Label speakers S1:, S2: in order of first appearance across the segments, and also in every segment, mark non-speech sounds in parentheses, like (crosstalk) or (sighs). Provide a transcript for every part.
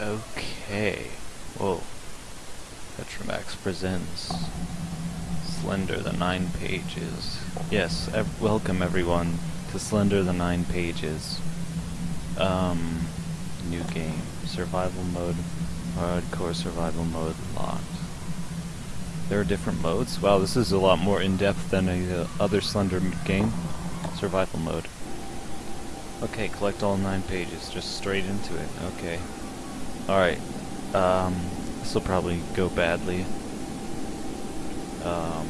S1: Okay. Whoa. Petromax presents Slender the Nine Pages. Yes, ev welcome everyone to Slender the Nine Pages. Um, new game. Survival mode, hardcore survival mode locked. There are different modes? Wow, this is a lot more in-depth than a uh, other Slender game. Survival mode. Okay, collect all nine pages, just straight into it. Okay. Alright, um, this will probably go badly. Um,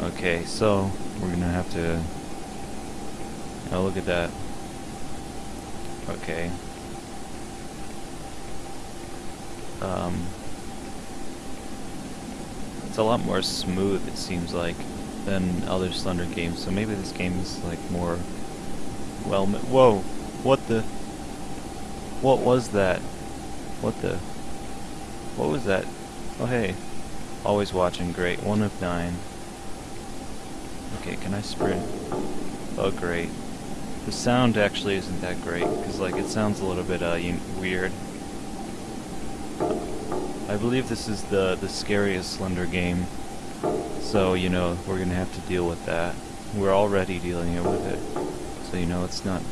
S1: okay, so we're gonna have to. Oh, look at that. Okay. Um, it's a lot more smooth, it seems like, than other Slender games. So maybe this game is like more well. Whoa! What the? What was that? What the? What was that? Oh hey. Always watching, great. One of nine. Okay, can I sprint? Oh great. The sound actually isn't that great, because like it sounds a little bit uh, weird. I believe this is the, the scariest Slender game, so you know, we're gonna have to deal with that. We're already dealing with it, so you know it's not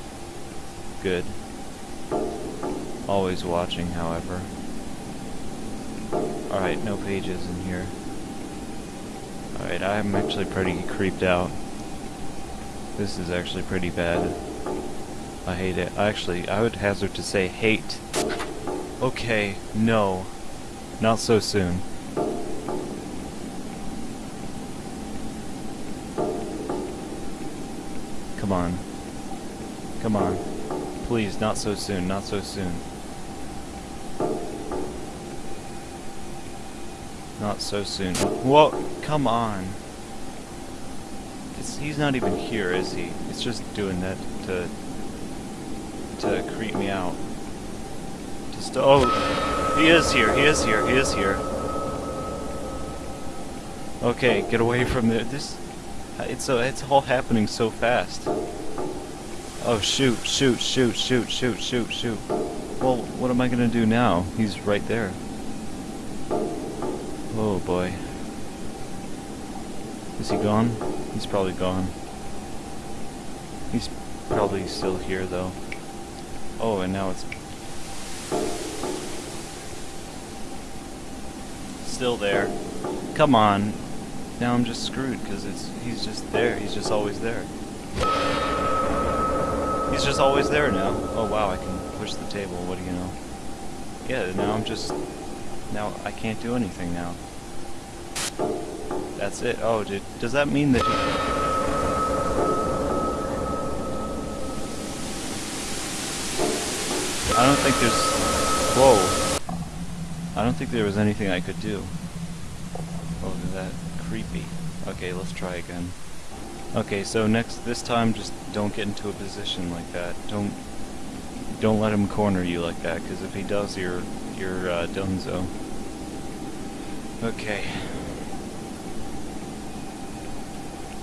S1: good. Always watching, however. Alright, no pages in here. Alright, I'm actually pretty creeped out. This is actually pretty bad. I hate it. Actually, I would hazard to say hate. Okay, no. Not so soon. Come on. Come on. Please, not so soon, not so soon. Not so soon. Whoa, come on. It's, he's not even here, is he? It's just doing that to to creep me out. Oh, he is here. He is here. He is here. Okay, get away from there. This it's uh, it's all happening so fast. Oh shoot, shoot, shoot, shoot, shoot, shoot, shoot. Well, what am I gonna do now? He's right there. Oh boy. Is he gone? He's probably gone. He's probably still here though. Oh, and now it's still there. Come on. Now I'm just screwed because it's he's just there. He's just always there. He's just always there now. Oh wow, I can push the table. What do you know? Yeah, now I'm just now I can't do anything now. That's it. Oh, did, does that mean that... I don't think there's... Whoa. I don't think there was anything I could do. Oh, that creepy. Okay, let's try again. Okay, so next, this time, just don't get into a position like that. Don't, don't let him corner you like that, because if he does, you're, you're uh, donezo. Okay.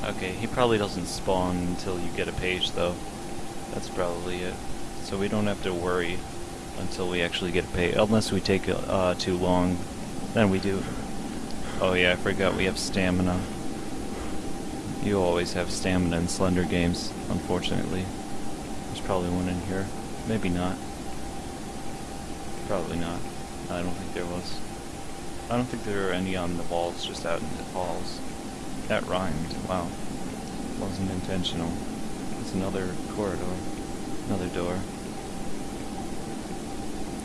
S1: Okay, he probably doesn't spawn until you get a page, though. That's probably it. So we don't have to worry until we actually get page. Unless we take uh, too long, then we do. Oh yeah, I forgot we have stamina. You always have stamina in Slender games, unfortunately. There's probably one in here. Maybe not. Probably not. I don't think there was. I don't think there are any on the walls, just out in the halls. That rhymed. Wow. Wasn't intentional. It's another corridor. Another door.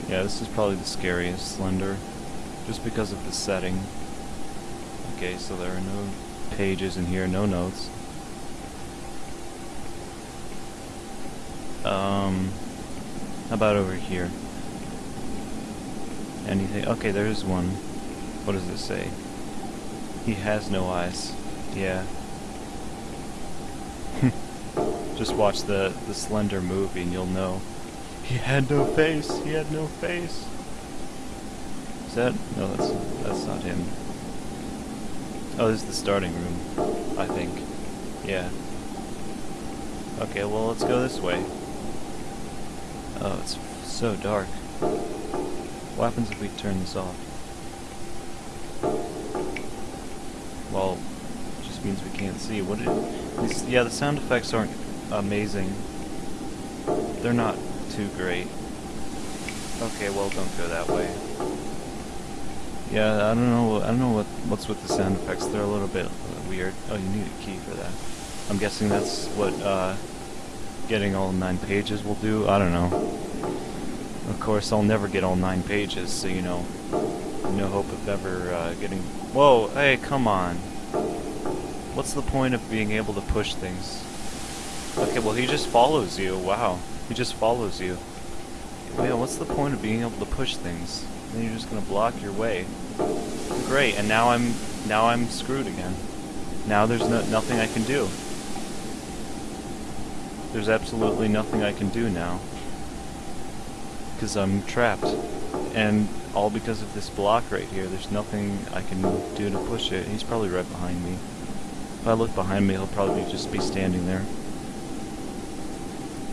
S1: Yeah, this is probably the scariest Slender. Just because of the setting. Okay, so there are no pages in here, no notes. Um, how about over here? Anything? Okay, there's one. What does it say? He has no eyes. Yeah. (laughs) Just watch the, the Slender movie and you'll know. He had no face! He had no face! Is that... No, that's, that's not him. Oh, this is the starting room, I think. Yeah. Okay, well, let's go this way. Oh, it's so dark. What happens if we turn this off? Well, it just means we can't see. What it, yeah, the sound effects aren't amazing. They're not too great. Okay, well, don't go that way. Yeah, I don't know. I don't know what what's with the sound effects. They're a little bit weird. Oh, you need a key for that. I'm guessing that's what uh, getting all nine pages will do. I don't know. Of course, I'll never get all nine pages, so you know, no hope of ever uh, getting. Whoa! Hey, come on. What's the point of being able to push things? Okay, well, he just follows you. Wow, he just follows you. Yeah, what's the point of being able to push things? Then you're just gonna block your way. Great, and now I'm now I'm screwed again. Now there's no, nothing I can do. There's absolutely nothing I can do now. Because I'm trapped. And all because of this block right here. There's nothing I can do to push it. He's probably right behind me. If I look behind me, he'll probably just be standing there.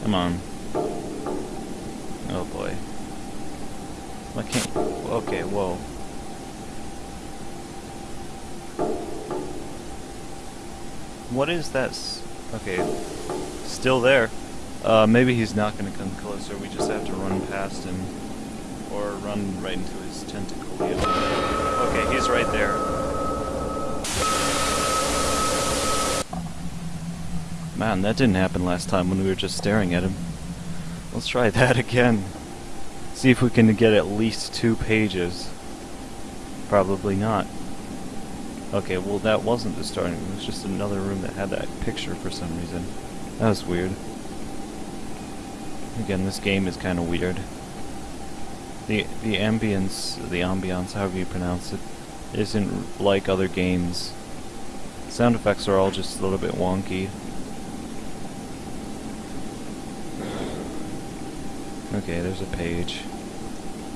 S1: Come on. Oh boy. I can't... Okay, whoa. What is that? Okay, still there. Uh, maybe he's not going to come closer. We just have to run past him. Or run right into his tentacle. Okay, he's right there. Man, that didn't happen last time when we were just staring at him. Let's try that again. See if we can get at least two pages. Probably not. Okay, well that wasn't the starting room, it was just another room that had that picture for some reason. That was weird. Again, this game is kind of weird. The the ambience, the ambiance, however you pronounce it, isn't like other games. Sound effects are all just a little bit wonky. Okay, there's a page.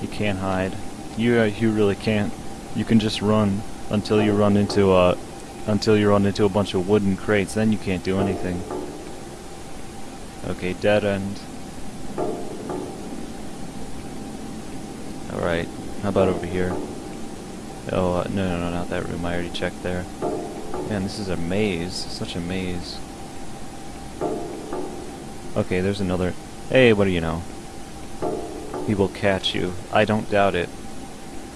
S1: You can't hide. You uh, you really can't. You can just run until you run into a until you run into a bunch of wooden crates. Then you can't do anything. Okay, dead end. Alright, how about over here? Oh, uh, no, no, no, not that room. I already checked there. Man, this is a maze. Such a maze. Okay, there's another... Hey, what do you know? He will catch you. I don't doubt it.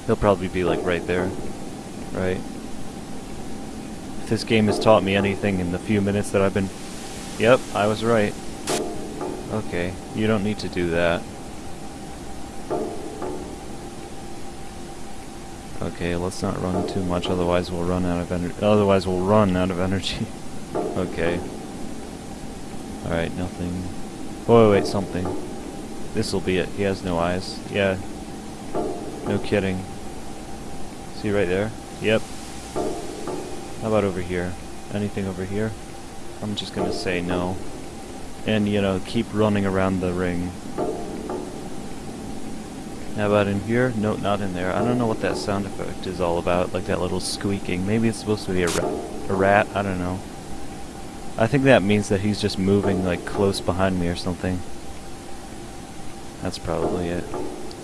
S1: He'll probably be like right there. Right? If this game has taught me anything in the few minutes that I've been... Yep, I was right. Okay, you don't need to do that. Okay, let's not run too much, otherwise we'll run out of energy. Otherwise we'll run out of energy. (laughs) okay. Alright, nothing. Oh, wait, wait, something. This'll be it. He has no eyes. Yeah. No kidding. See right there? Yep. How about over here? Anything over here? I'm just gonna say no. And, you know, keep running around the ring. How about in here? No, not in there. I don't know what that sound effect is all about, like that little squeaking. Maybe it's supposed to be a rat. A rat? I don't know. I think that means that he's just moving, like, close behind me or something. That's probably it.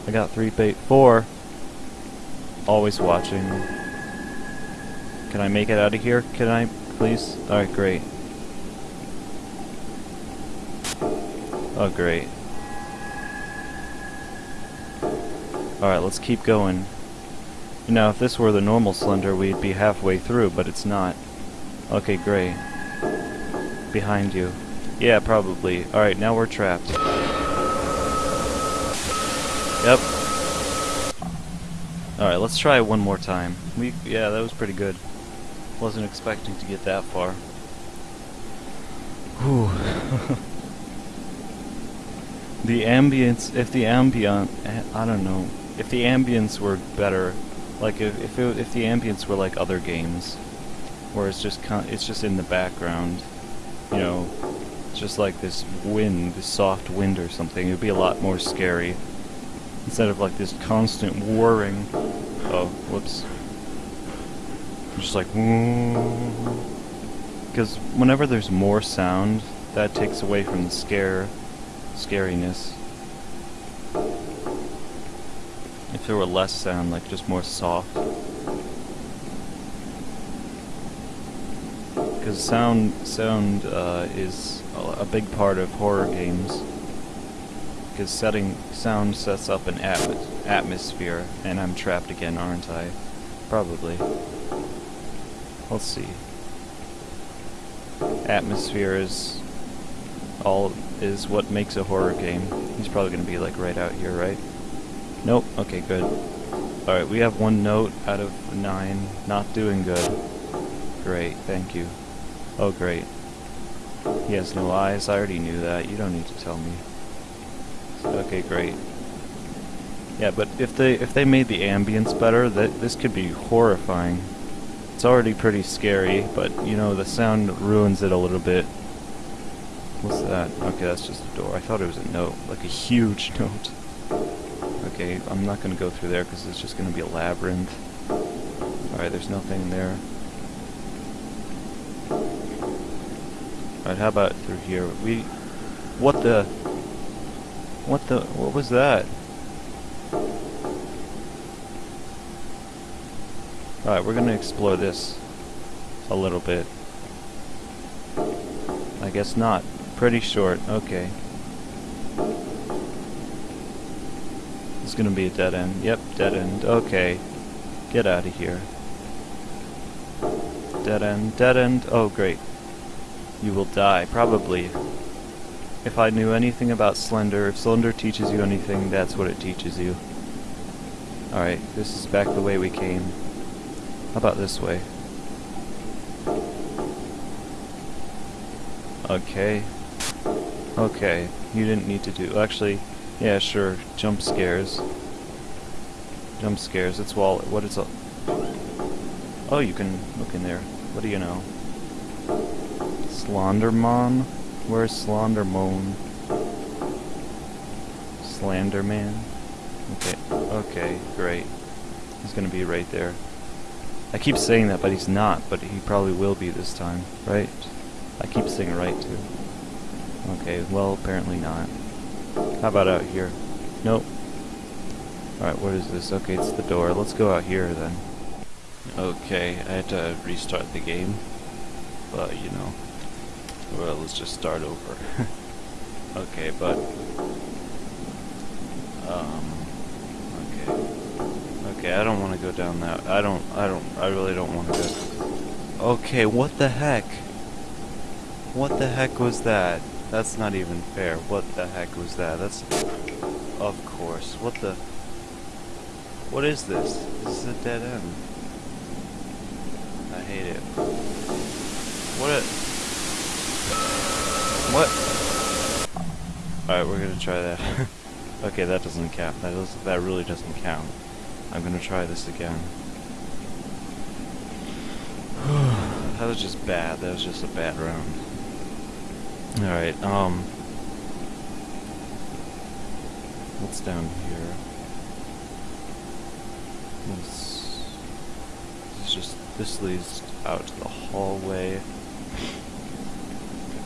S1: I got three bait four. Always watching. Can I make it out of here? Can I, please? Alright, great. Oh, great. Alright, let's keep going. You know, if this were the normal Slender, we'd be halfway through, but it's not. Okay, great. Behind you. Yeah, probably. Alright, now we're trapped. Yep. Alright, let's try one more time. We Yeah, that was pretty good. Wasn't expecting to get that far. Whew. (laughs) the ambience, if the ambient, I don't know, if the ambience were better, like if if, it, if the ambience were like other games, where it's just it's just in the background, you know, just like this wind, this soft wind or something, it would be a lot more scary. Instead of like this constant whirring. Oh, whoops. Just like, because whenever there's more sound, that takes away from the scare, scariness. If there were less sound, like just more soft. Because sound, sound uh, is a big part of horror games. Because setting sound sets up an atm atmosphere, and I'm trapped again, aren't I? Probably. Let's see. Atmosphere is all is what makes a horror game. He's probably gonna be like right out here, right? Nope. Okay, good. Alright, we have one note out of nine. Not doing good. Great, thank you. Oh, great. He has no eyes. I already knew that. You don't need to tell me. Okay, great. Yeah, but if they if they made the ambience better, that this could be horrifying. It's already pretty scary, but you know the sound ruins it a little bit. What's that? Okay, that's just a door. I thought it was a note, like a huge (laughs) note. Okay, I'm not gonna go through there because it's just gonna be a labyrinth. Alright, there's nothing there. Alright, how about through here? We... What the... What the... What was that? Alright, we're gonna explore this a little bit. I guess not. Pretty short. Okay. It's gonna be a dead end. Yep, dead end. Okay. Get out of here. Dead end. Dead end. Oh, great. You will die. Probably. If I knew anything about Slender, if Slender teaches you anything, that's what it teaches you. Alright, this is back the way we came. How about this way? Okay. Okay, you didn't need to do... Actually, yeah, sure, jump scares. Jump scares, it's wall... What is... A, oh, you can look in there. What do you know? Slenderman? Where's Slenderman? Slenderman? Okay, okay, great. He's gonna be right there. I keep saying that, but he's not, but he probably will be this time, right? I keep saying right, too. Okay, well, apparently not. How about out here? Nope. Alright, what is this? Okay, it's the door. Let's go out here, then. Okay, I had to restart the game. But, you know. Well, let's just start over. (laughs) okay, but... Um... Okay, I don't want to go down that. I don't, I don't, I really don't want to go. Okay, what the heck? What the heck was that? That's not even fair. What the heck was that? That's... Of course. What the... What is this? This is a dead end. I hate it. What a... What? Alright, we're gonna try that. (laughs) okay, that doesn't count. That, does, that really doesn't count. I'm gonna try this again. (sighs) that was just bad. That was just a bad round. Alright, um... What's down here? This, this is just... This leads out to the hallway.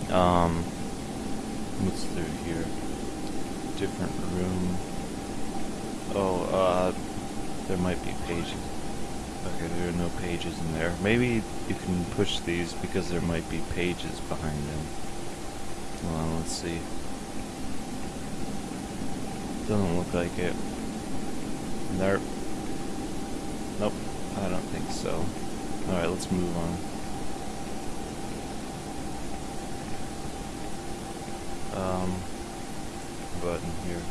S1: Um... What's through here? Different room. Oh, uh there might be pages. Okay, there are no pages in there. Maybe you can push these because there might be pages behind them. Well, let's see. Doesn't look like it. Nope. Nope, I don't think so. Alright, let's move on. Um, button here.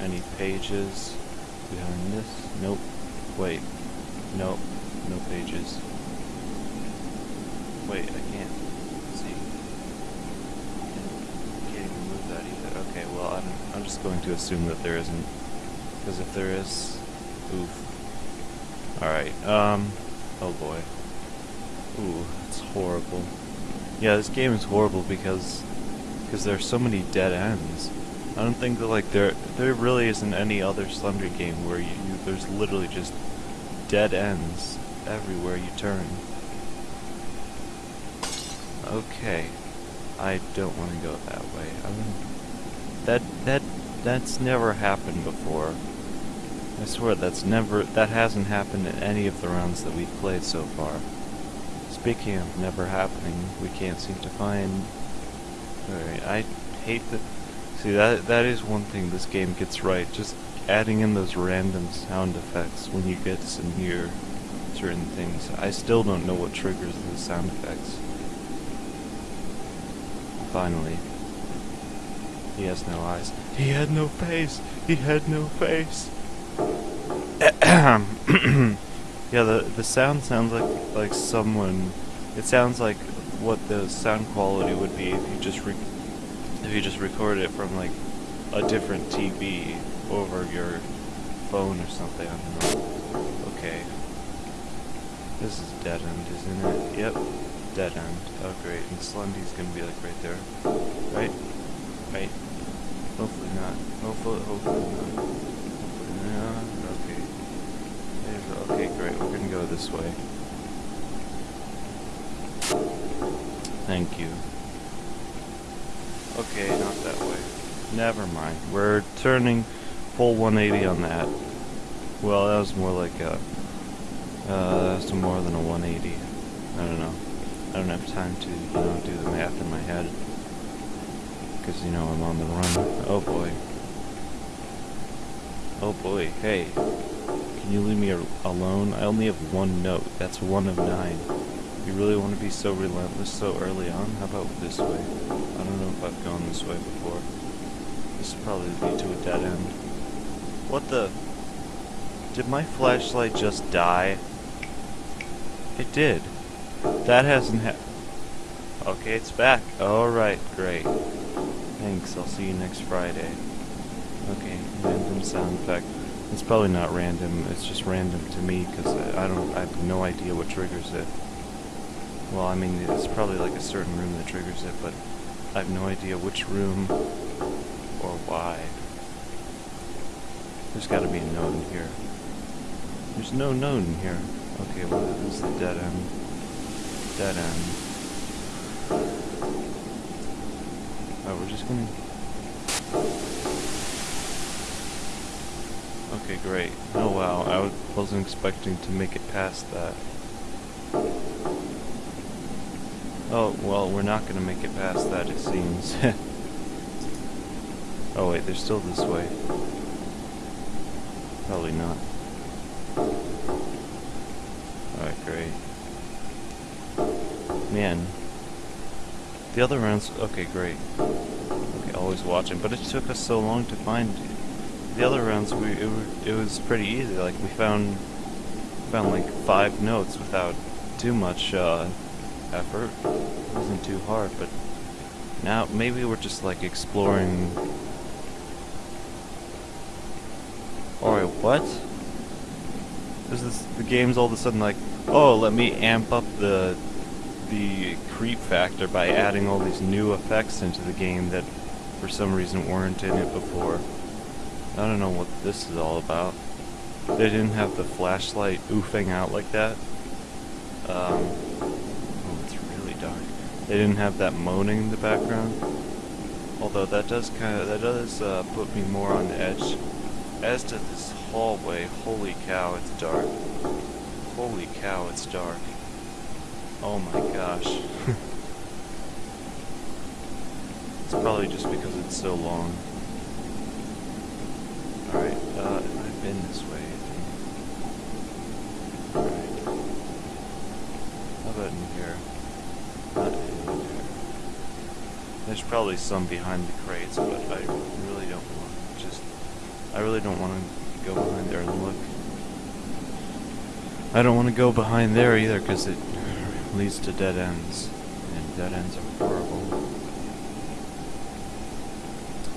S1: Any pages? behind this? Nope. Wait. Nope. No pages. Wait, I can't see. I can't even move that either. Okay, well, I'm, I'm just going to assume that there isn't. Because if there is... Oof. Alright, um... Oh boy. Ooh, it's horrible. Yeah, this game is horrible because... Because there's so many dead ends. I don't think that like there there really isn't any other Slender game where you, you there's literally just dead ends everywhere you turn. Okay. I don't want to go that way. I that that that's never happened before. I swear that's never that hasn't happened in any of the rounds that we've played so far. Speaking of never happening, we can't seem to find. Alright, I hate that. See that that is one thing this game gets right. Just adding in those random sound effects when you get to near certain things. I still don't know what triggers those sound effects. Finally. He has no eyes. He had no face! He had no face! (coughs) yeah, the, the sound sounds like, like someone... It sounds like what the sound quality would be if you just if you just recorded it from like a different TV over your phone or something. I don't know. Okay. This is dead end, isn't it? Yep. Dead end. Oh great. And Slendy's gonna be like right there. Right? Right. Hopefully not. Hopefully, hopefully not. Hopefully not. Okay. Okay, great. We're gonna go this way. Thank you. Okay, not that way. Never mind. We're turning full 180 on that. Well, that was more like a... Uh, that's more than a 180. I don't know. I don't have time to, you know, do the math in my head. Because, you know, I'm on the run. Oh boy. Oh boy, hey. Can you leave me alone? I only have one note. That's one of nine. You really want to be so relentless so early on? How about this way? I don't know if I've gone this way before. This will probably lead to a dead end. What the? Did my flashlight just die? It did. That hasn't ha- Okay, it's back. Alright, great. Thanks, I'll see you next Friday. Okay, random sound effect. It's probably not random, it's just random to me, because I don't- I have no idea what triggers it. Well, I mean, it's probably like a certain room that triggers it, but I have no idea which room or why. There's gotta be a known here. There's no known here. Okay, well, is the dead end. Dead end. Alright, we're just gonna... Okay, great. Oh wow, I wasn't expecting to make it past that. Oh, well, we're not gonna make it past that, it seems. (laughs) oh wait, there's still this way. Probably not. Alright, great. Man. The other rounds... Okay, great. Okay, always watching. But it took us so long to find... The other rounds, we it, it was pretty easy. Like, we found... Found, like, five notes without too much, uh, effort. Wasn't too hard, but... Now, maybe we're just, like, exploring... Alright, what? Is this... The game's all of a sudden like, oh, let me amp up the the creep factor by adding all these new effects into the game that for some reason weren't in it before. I don't know what this is all about. They didn't have the flashlight oofing out like that. Um, oh, it's really dark. They didn't have that moaning in the background. Although that does kind of, that does uh, put me more on the edge. As to this hallway, holy cow, it's dark. Holy cow, it's dark. Oh my gosh. (laughs) it's probably just because it's so long. Alright, uh, I've been this way, I think. Alright. How about in here? Not in here. There's probably some behind the crates, but I really don't want to just... I really don't want to go behind there and look. I don't want to go behind there either, because it leads to dead ends. And dead ends are horrible.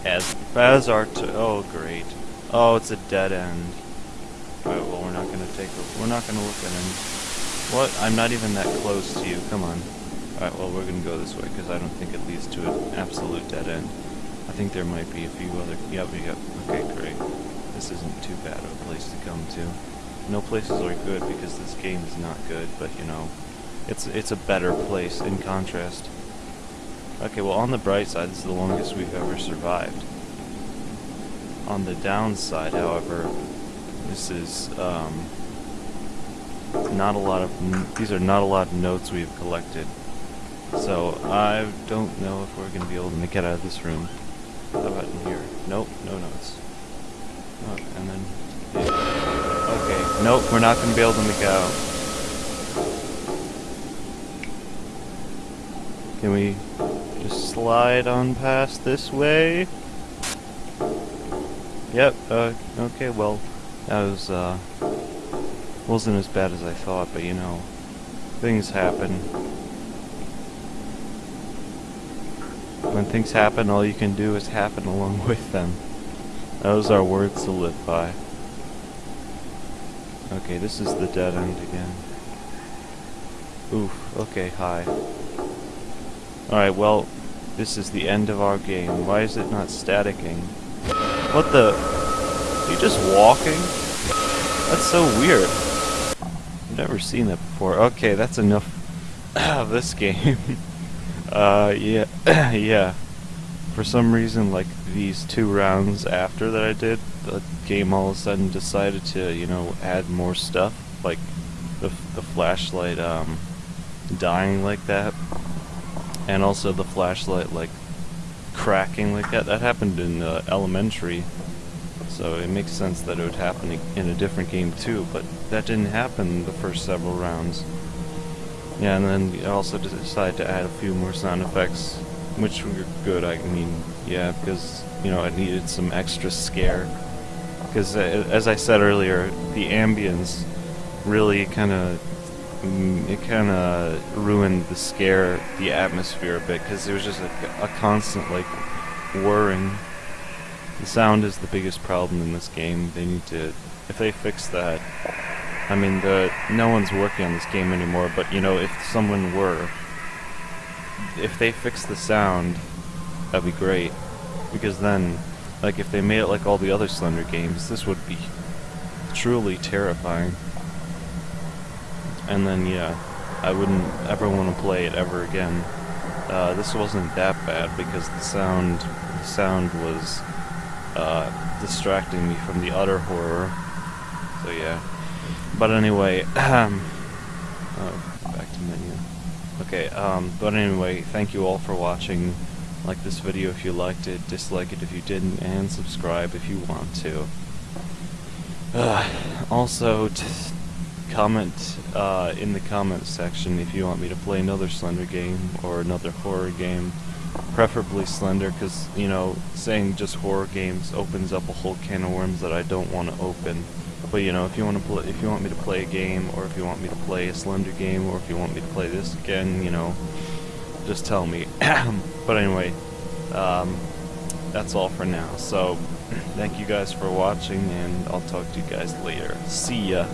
S1: As, as our oh great. Oh, it's a dead end. Well we're not gonna take a, we're not gonna look at him. What? I'm not even that close to you, come on. Alright, well we're gonna go this way, because I don't think it leads to an absolute dead end. I think there might be a few other, yep, got, okay, great. This isn't too bad of a place to come to. no places are good because this game is not good, but you know, it's it's a better place in contrast. Okay, well on the bright side, this is the longest we've ever survived. On the downside, however, this is um, not a lot of these are not a lot of notes we've collected. So I don't know if we're gonna be able to it out of this room. How about in here? Nope, no notes. Oh, and then okay, nope, we're not gonna be able to make out. Can we just slide on past this way? Yep, uh, okay, well, that was, uh, wasn't as bad as I thought, but you know, things happen. When things happen, all you can do is happen along (laughs) with them. Those are words to live by. Okay, this is the dead end again. Oof, okay, hi. Alright, well, this is the end of our game. Why is it not staticking? What the? Are you just walking? That's so weird. I've never seen that before. Okay, that's enough (coughs) of this game. (laughs) uh, yeah, (clears throat) yeah. For some reason, like, these two rounds after that I did, the game all of a sudden decided to, you know, add more stuff. Like, the, the flashlight, um, dying like that and also the flashlight like cracking like that. That happened in uh, elementary, so it makes sense that it would happen in a different game too, but that didn't happen the first several rounds. Yeah, and then we also decided to add a few more sound effects, which were good, I mean, yeah, because, you know, I needed some extra scare. Because, uh, as I said earlier, the ambience really kind of Mm, it kind of ruined the scare, the atmosphere a bit, because there was just a, a constant, like, whirring. The sound is the biggest problem in this game. They need to, if they fix that, I mean, the no one's working on this game anymore, but, you know, if someone were, if they fix the sound, that'd be great. Because then, like, if they made it like all the other Slender games, this would be truly terrifying and then yeah, I wouldn't ever want to play it ever again. Uh, this wasn't that bad because the sound, the sound was uh, distracting me from the utter horror. So yeah. But anyway, um, oh, back to menu. Okay, um, but anyway, thank you all for watching. Like this video if you liked it, dislike it if you didn't, and subscribe if you want to. Uh, also, comment uh, in the comments section if you want me to play another Slender game or another horror game. Preferably Slender, because, you know, saying just horror games opens up a whole can of worms that I don't want to open. But, you know, if you want to play, if you want me to play a game, or if you want me to play a Slender game, or if you want me to play this again, you know, just tell me. (clears throat) but anyway, um, that's all for now. So, (clears throat) thank you guys for watching, and I'll talk to you guys later. See ya!